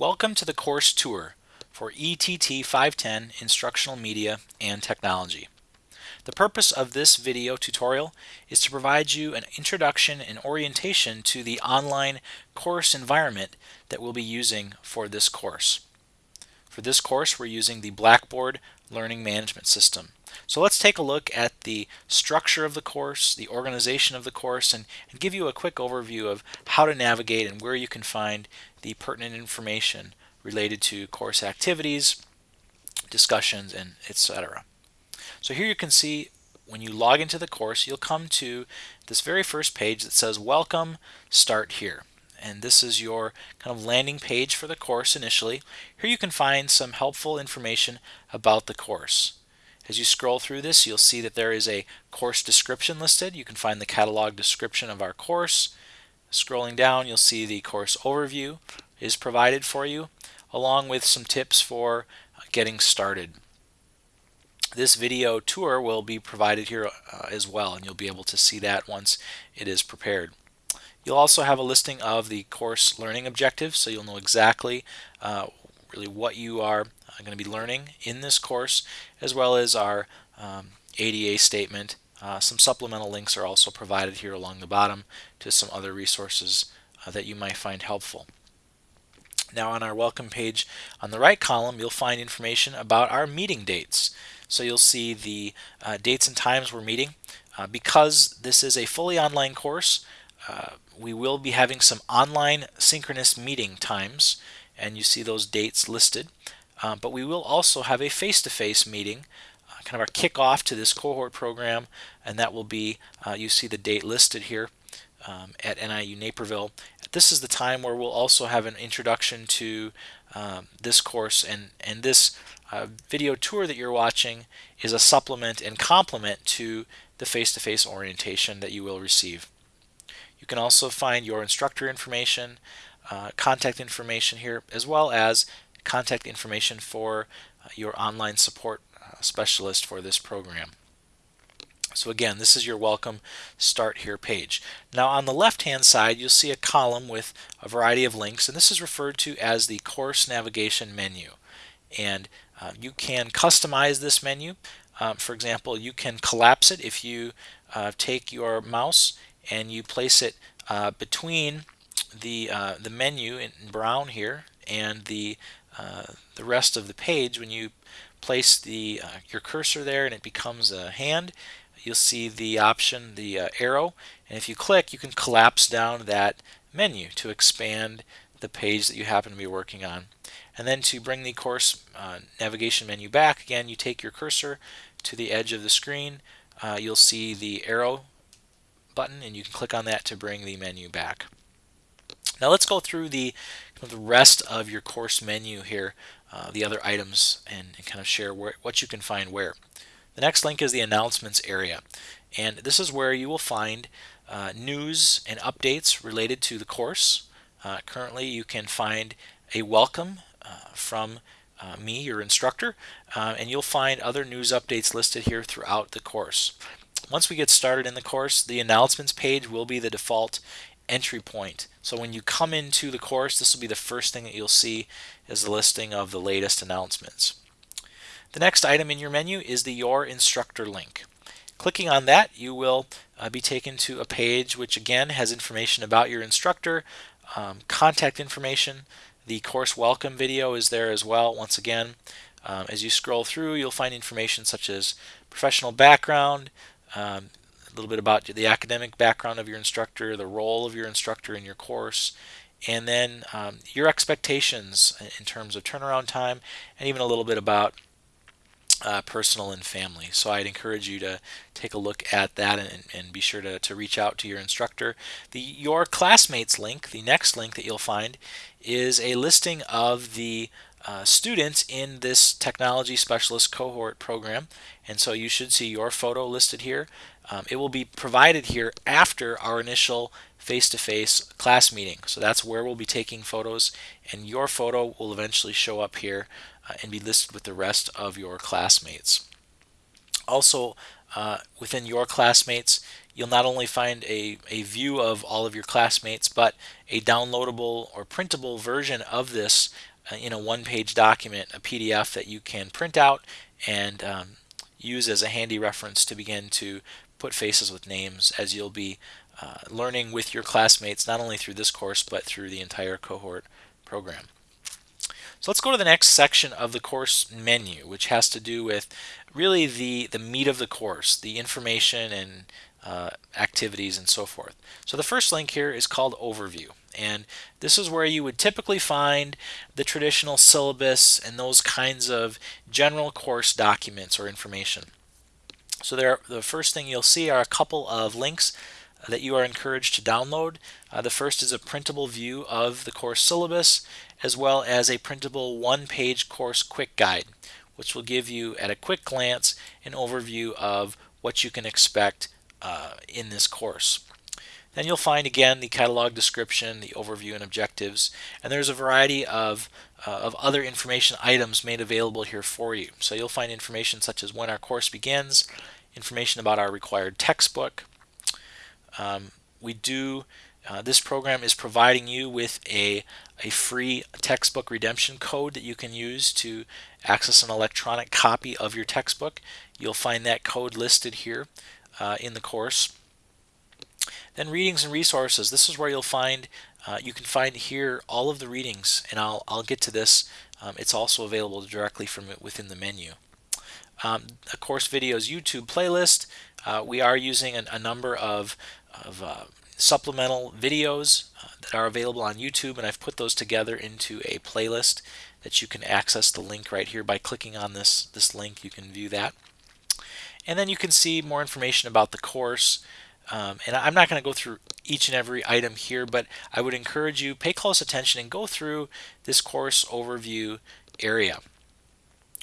Welcome to the course tour for ETT 510 Instructional Media and Technology. The purpose of this video tutorial is to provide you an introduction and orientation to the online course environment that we'll be using for this course. For this course we're using the Blackboard Learning Management System. So let's take a look at the structure of the course, the organization of the course, and, and, give you a quick overview of how to navigate and where you can find the pertinent information related to course activities, discussions, and etc. So here you can see when you log into the course, you'll come to this very first page that says Welcome, Start Here. And this is your kind of landing page for the course initially. Here you can find some helpful information about the course. As you scroll through this, you'll see that there is a course description listed. You can find the catalog description of our course. Scrolling down, you'll see the course overview is provided for you, along with some tips for getting started. This video tour will be provided here uh, as well, and you'll be able to see that once it is prepared. You'll also have a listing of the course learning objectives, so you'll know exactly uh, really what you are uh, going to be learning in this course, as well as our um, ADA statement. Uh, some supplemental links are also provided here along the bottom to some other resources uh, that you might find helpful. Now on our welcome page on the right column you'll find information about our meeting dates. So you'll see the uh, dates and times we're meeting. Uh, because this is a fully online course uh, we will be having some online synchronous meeting times and you see those dates listed. Uh, but we will also have a face-to-face -face meeting, uh, kind of our kickoff to this cohort program, and that will be, uh, you see the date listed here um, at NIU Naperville. This is the time where we'll also have an introduction to um, this course, and, and this uh, video tour that you're watching is a supplement and complement to the face-to-face -face orientation that you will receive. You can also find your instructor information, uh, contact information here, as well as contact information for uh, your online support uh, specialist for this program. So again, this is your welcome start here page. Now on the left hand side you'll see a column with a variety of links and this is referred to as the course navigation menu and uh, you can customize this menu. Um, for example, you can collapse it if you uh, take your mouse and you place it uh, between the uh, the menu in brown here and the uh, the rest of the page when you place the uh, your cursor there and it becomes a hand you'll see the option the uh, arrow and if you click you can collapse down that menu to expand the page that you happen to be working on and then to bring the course uh, navigation menu back again you take your cursor to the edge of the screen you'll see the arrow button and you can click on that to bring the menu back. Now let's go through the, the rest of your course menu here, uh, the other items, and, and, kind of share where, what you can find where. The next link is the announcements area. And this is where you will find uh, news and updates related to the course. Uh, currently you can find a welcome uh, from uh, me, your instructor, uh, and you'll find other news updates listed here throughout the course. Once we get started in the course, the announcements page will be the default entry point. So when you come into the course, this will be the first thing that you'll see is the listing of the latest announcements. The next item in your menu is the Your Instructor link. Clicking on that, you will uh, be taken to a page which again has information about your instructor, um, contact information. The course welcome video is there as well. Once again, um, as you scroll through, you'll find information such as professional background, um, a little bit about the academic background of your instructor, the role of your instructor in your course, and then um, your expectations in terms of turnaround time, and even a little bit about uh, personal and family. So I'd encourage you to take a look at that and, and be sure to, to reach out to your instructor. The Your Classmates link, the next link that you'll find, is a listing of the uh, students in this technology specialist cohort program and so you should see your photo listed here um, it will be provided here after our initial face-to-face -face class meeting. So that's where we'll be taking photos and your photo will eventually show up here uh, and be listed with the rest of your classmates. Also uh, within your classmates, you'll not only find a, a view of all of your classmates, but a downloadable or printable version of this uh, in a one-page document, a PDF that you can print out and um, use as a handy reference to begin to put faces with names as you'll be uh, learning with your classmates not only through this course but through the entire cohort program. So let's go to the next section of the course menu which has to do with really the, the meat of the course, the information and uh, activities and so forth. So the first link here is called Overview and this is where you would typically find the traditional syllabus and those kinds of general course documents or information. So there, the first thing you'll see are a couple of links that you are encouraged to download. Uh, the first is a printable view of the course syllabus as well as a printable one-page course quick guide which will give you at a quick glance an overview of what you can expect uh, in this course. Then you'll find again the catalog description, the overview and objectives, and there's a variety of, uh, of other information items made available here for you. So you'll find information such as when our course begins, information about our required textbook. Um, we do, uh, this program is providing you with a, a free textbook redemption code that you can use to access an electronic copy of your textbook. You'll find that code listed here uh, in the course. Then readings and resources. This is where you'll find, uh, you can find here all of the readings, and I'll, I'll get to this. Um, it's also available directly from within the menu. Um, a course videos YouTube playlist. Uh, we are using a, a number of, of uh, supplemental videos uh, that are available on YouTube, and I've put those together into a playlist that you can access the link right here by clicking on this, this link. You can view that. And then you can see more information about the course. Um, and I'm not going to go through each and every item here, but I would encourage you pay close attention and go through this course overview area.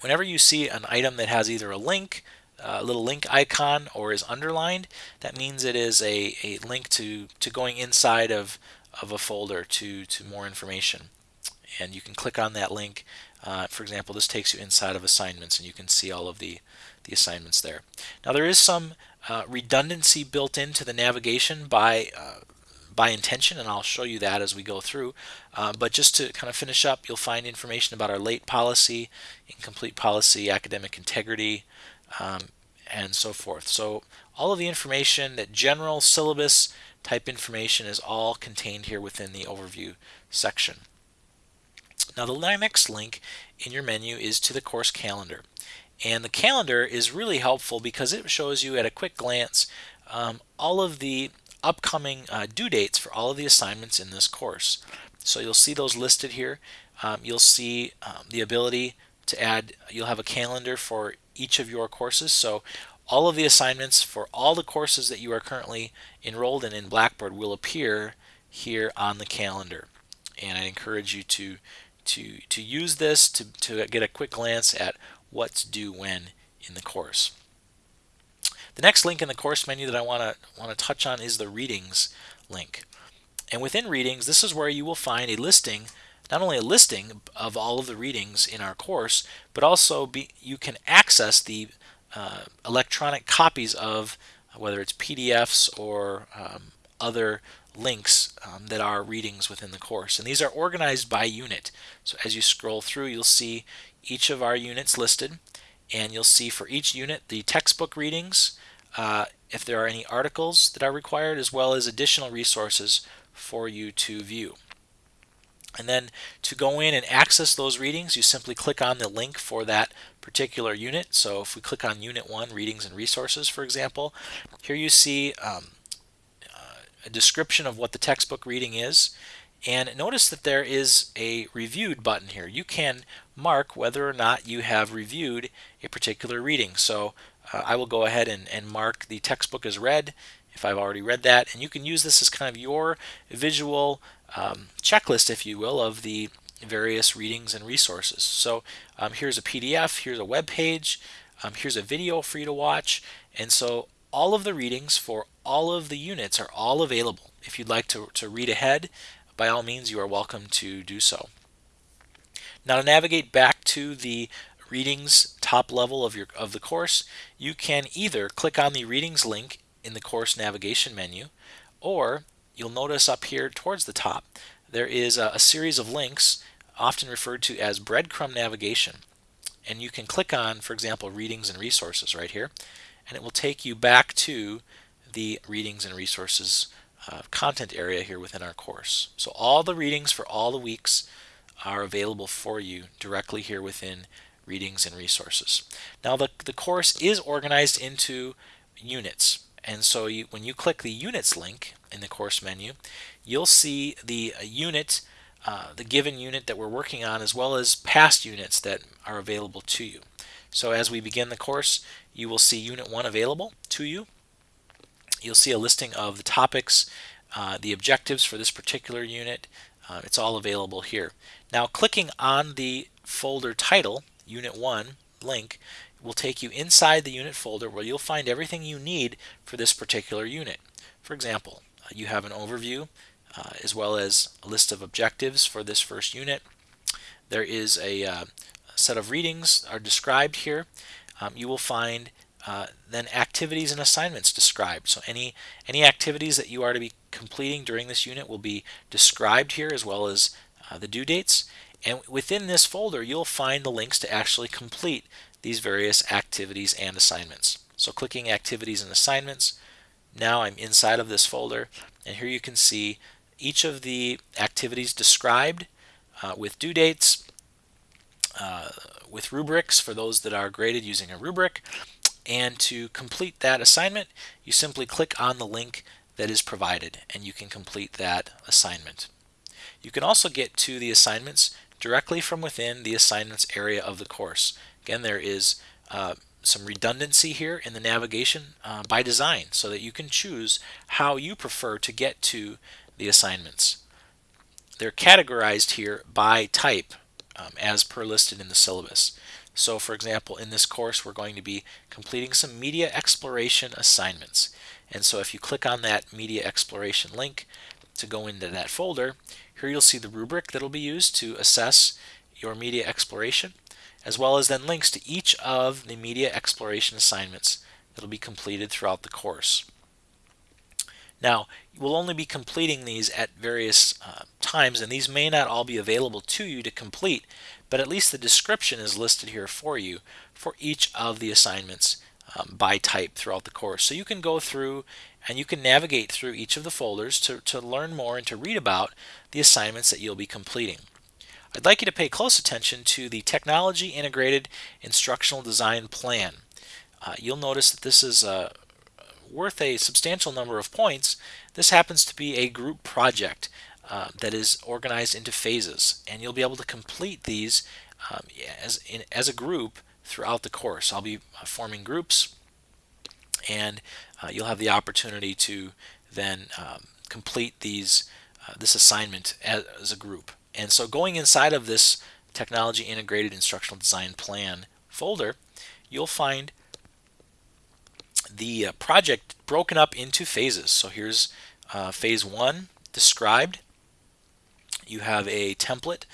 Whenever you see an item that has either a link, a little link icon, or is underlined, that means it is a, a link to, to going inside of, of a folder to, to more information. And you can click on that link. Uh, for example, this takes you inside of assignments and you can see all of the, the assignments there. Now there is some uh, redundancy built into the navigation by uh, by intention and I'll show you that as we go through. Uh, but just to kind of finish up you'll find information about our late policy incomplete policy academic integrity um, and so forth. So all of the information that general syllabus type information is all contained here within the overview section. Now the next link in your menu is to the course calendar and the calendar is really helpful because it shows you at a quick glance um, all of the upcoming uh, due dates for all of the assignments in this course. So you'll see those listed here. Um, you'll see um, the ability to add, you'll have a calendar for each of your courses. So all of the assignments for all the courses that you are currently enrolled in in Blackboard will appear here on the calendar. And I encourage you to to to use this to, to get a quick glance at what's due when in the course. The next link in the course menu that I want to want to touch on is the readings link. And within readings, this is where you will find a listing, not only a listing of all of the readings in our course, but also be, you can access the uh, electronic copies of whether it's PDFs or um, other links um, that are readings within the course. And these are organized by unit. So as you scroll through, you'll see each of our units listed and you'll see for each unit the textbook readings, uh, if there are any articles that are required, as well as additional resources for you to view. And then to go in and access those readings, you simply click on the link for that particular unit. So if we click on Unit 1, Readings and Resources, for example, here you see um, uh, a description of what the textbook reading is. And notice that there is a reviewed button here. You can mark whether or not you have reviewed a particular reading. So uh, I will go ahead and, and mark the textbook as read if I've already read that. And you can use this as kind of your visual um, checklist, if you will, of the various readings and resources. So um, here's a PDF, here's a web page, um, here's a video for you to watch. And so all of the readings for all of the units are all available. If you'd like to, to read ahead, by all means you are welcome to do so. Now to navigate back to the readings top level of your of the course, you can either click on the readings link in the course navigation menu, or you'll notice up here towards the top there is a, a series of links often referred to as breadcrumb navigation. And you can click on, for example, readings and resources right here, and it will take you back to the readings and resources uh, content area here within our course. So all the readings for all the weeks are available for you directly here within readings and resources. Now the, the course is organized into units. And so you, when you click the units link in the course menu, you'll see the uh, unit, uh, the given unit that we're working on, as well as past units that are available to you. So as we begin the course, you will see Unit 1 available to you. You'll see a listing of the topics, uh, the objectives for this particular unit. Uh, it's all available here. Now clicking on the folder title, Unit 1 link, will take you inside the unit folder where you'll find everything you need for this particular unit. For example, uh, you have an overview uh, as well as a list of objectives for this first unit. There is a, uh, set of readings are described here. Um, you will find uh, then activities and assignments described. So any any activities that you are to be completing during this unit will be described here as well as uh, the due dates. And within this folder, you'll find the links to actually complete these various activities and assignments. So clicking activities and assignments, now I'm inside of this folder, and here you can see each of the activities described uh, with due dates, uh, with rubrics for those that are graded using a rubric. And to complete that assignment, you simply click on the link that is provided and you can complete that assignment. You can also get to the assignments directly from within the assignments area of the course. Again, there is uh, some redundancy here in the navigation uh, by design so that you can choose how you prefer to get to the assignments. They're categorized here by type um, as per listed in the syllabus. So for example, in this course, we're going to be completing some media exploration assignments. And so if you click on that media exploration link to go into that folder, here you'll see the rubric that will be used to assess your media exploration, as well as then links to each of the media exploration assignments that will be completed throughout the course. Now, we'll only be completing these at various uh, times, and these may not all be available to you to complete, but at least the description is listed here for you for each of the assignments um, by type throughout the course. So you can go through and you can navigate through each of the folders to, to learn more and to read about the assignments that you'll be completing. I'd like you to pay close attention to the Technology Integrated Instructional Design Plan. Uh, you'll notice that this is uh, worth a substantial number of points. This happens to be a group project uh, that is organized into phases and you'll be able to complete these um, as, in, as a group throughout the course. I'll be uh, forming groups and uh, you'll have the opportunity to then um, complete these uh, this assignment as, as, a group. And so going inside of this Technology Integrated Instructional Design Plan folder, you'll find the uh, project broken up into phases. So here's uh, phase one described. You have a template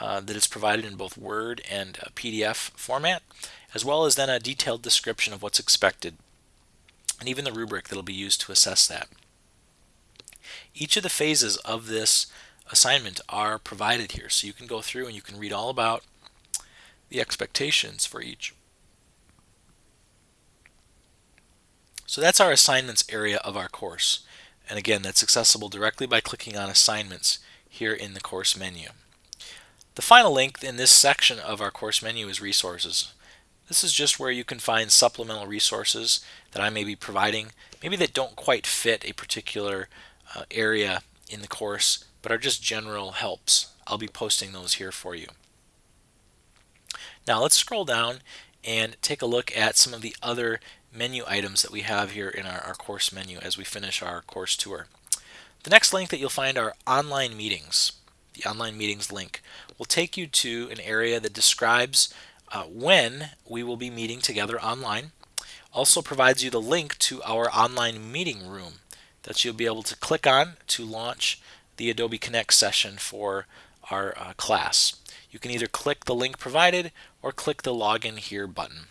uh, that is provided in both Word and PDF format, as well as then a detailed description of what's expected and even the rubric that will be used to assess that. Each of the phases of this assignment are provided here, so you can go through and you can read all about the expectations for each. So that's our assignments area of our course. And again, that's accessible directly by clicking on assignments here in the course menu. The final link in this section of our course menu is resources. This is just where you can find supplemental resources that I may be providing, maybe that don't quite fit a particular uh, area in the course, but are just general helps. I'll be posting those here for you. Now let's scroll down and take a look at some of the other menu items that we have here in our, our course menu as we finish our course tour. The next link that you'll find are online meetings. The online meetings link will take you to an area that describes uh, when we will be meeting together online. Also provides you the link to our online meeting room that you'll be able to click on to launch the Adobe Connect session for our uh, class. You can either click the link provided or click the login here button.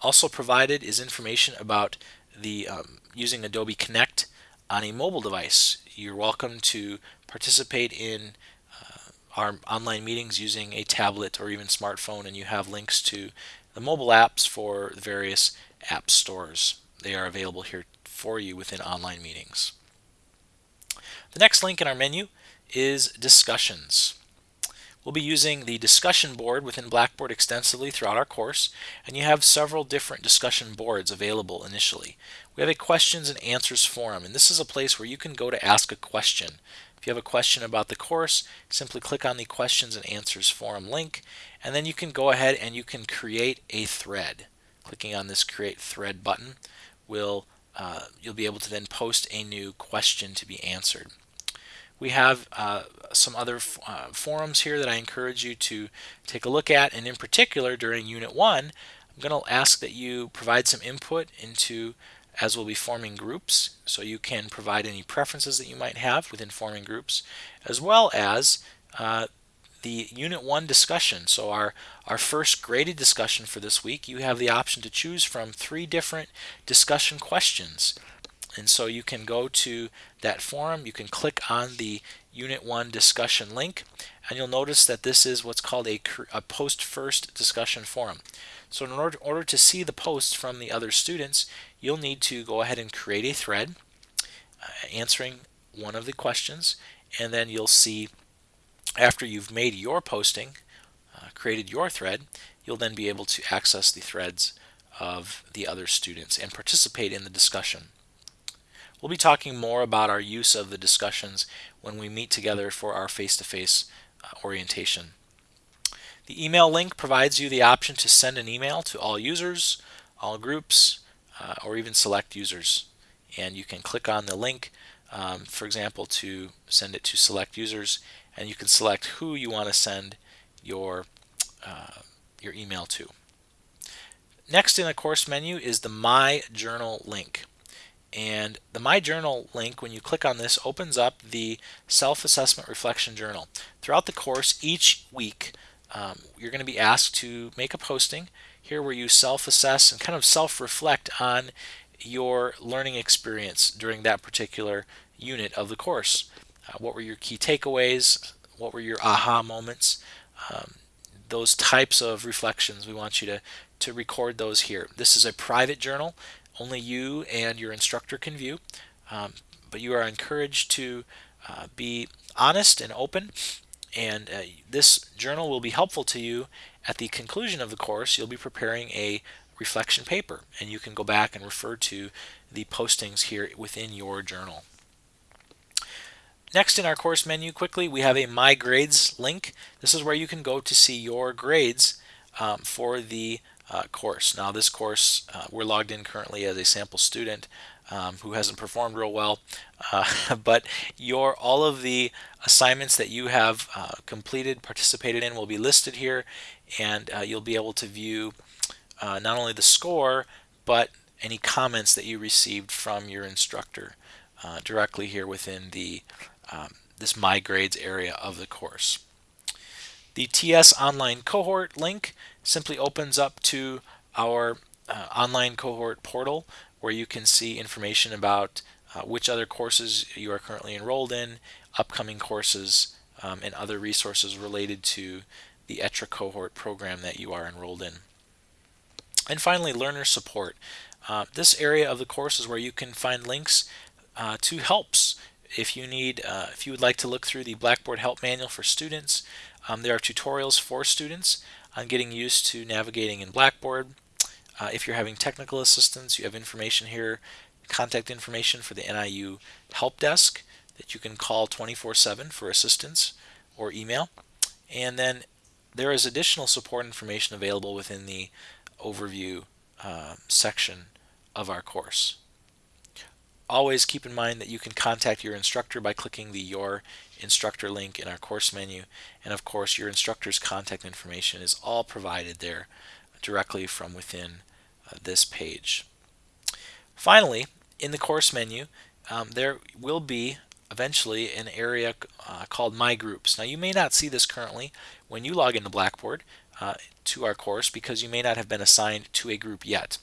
Also provided is information about the um, using Adobe Connect on a mobile device. You're welcome to participate in uh, our online meetings using a tablet or even smartphone and you have links to the mobile apps for the various app stores. They are available here for you within online meetings. The next link in our menu is discussions. We'll be using the discussion board within Blackboard extensively throughout our course, and you have several different discussion boards available initially. We have a questions and answers forum, and this is a place where you can go to ask a question. If you have a question about the course, simply click on the questions and answers forum link, and then you can go ahead and you can create a thread. Clicking on this create thread button will uh, you'll be able to then post a new question to be answered. We have uh, some other uh, forums here that I encourage you to take a look at and in particular during Unit 1 I'm going to ask that you provide some input into as we'll be forming groups so you can provide any preferences that you might have within forming groups as well as uh, the Unit 1 discussion. So our, our first graded discussion for this week, you have the option to choose from three different discussion questions. And so you can go to that forum, you can click on the Unit 1 discussion link, and you'll notice that this is what's called a, a post-first discussion forum. So in order, order to see the posts from the other students, you'll need to go ahead and create a thread uh, answering one of the questions, and then you'll see after you've made your posting, uh, created your thread, you'll then be able to access the threads of the other students and participate in the discussion. We'll be talking more about our use of the discussions when we meet together for our face-to-face -face, uh, orientation. The email link provides you the option to send an email to all users, all groups, uh, or even select users. And you can click on the link, um, for example, to send it to select users, and you can select who you want to send your, uh, your email to. Next in the course menu is the My Journal link. And the My Journal link, when you click on this, opens up the Self-Assessment Reflection Journal. Throughout the course, each week, um, you're going to be asked to make a posting here where you self-assess and kind of self-reflect on your learning experience during that particular unit of the course. Uh, what were your key takeaways? What were your aha moments? Um, those types of reflections, we want you to, to record those here. This is a private journal only you and your instructor can view. Um, but you are encouraged to uh, be honest and open and uh, this journal will be helpful to you at the conclusion of the course you'll be preparing a reflection paper and you can go back and refer to the postings here within your journal. Next in our course menu quickly we have a My Grades link. This is where you can go to see your grades um, for the uh, course. Now this course, uh, we're logged in currently as a sample student um, who hasn't performed real well, uh, but your all of the assignments that you have uh, completed, participated in will be listed here and uh, you'll be able to view uh, not only the score, but any comments that you received from your instructor directly here within the um, this My Grades area of the course. The TS Online Cohort link simply opens up to our uh, online cohort portal where you can see information about uh, which other courses you are currently enrolled in, upcoming courses, um, and other resources related to the ETRA cohort program that you are enrolled in. And finally, learner support. Uh, this area of the course is where you can find links uh, to helps. If you need, uh, if you would like to look through the Blackboard Help Manual for students, um, there are tutorials for students on getting used to navigating in Blackboard. Uh, if you're having technical assistance, you have information here, contact information for the NIU Help Desk that you can call 24-7 for assistance or email. And then there is additional support information available within the overview uh, section of our course. Always keep in mind that you can contact your instructor by clicking the Your Instructor link in our course menu. And of course, your instructor's contact information is all provided there directly from within uh, this page. Finally, in the course menu, um, there will be eventually an area uh, called My Groups. Now you may not see this currently when you log into Blackboard uh, to our course because you may not have been assigned to a group yet.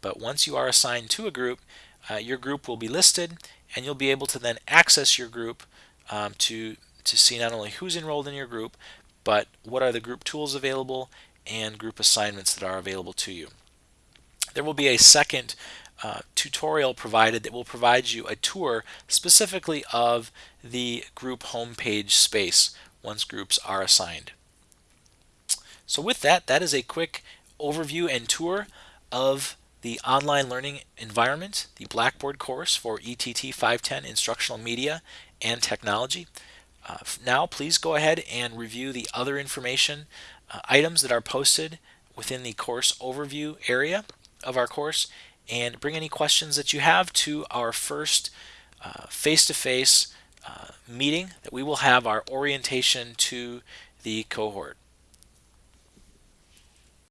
But once you are assigned to a group, uh, your group will be listed and you'll be able to then access your group um, to, to see not only who's enrolled in your group, but what are the group tools available and group assignments that are available to you. There will be a second uh, tutorial provided that will provide you a tour specifically of the group homepage space once groups are assigned. So with that, that is a quick overview and tour of the online learning environment, the Blackboard course for ETT 510 Instructional Media and Technology. Uh, now please go ahead and review the other information uh, items that are posted within the course overview area of our course and bring any questions that you have to our first uh, face-to-face -face, uh, meeting that we will have our orientation to the cohort.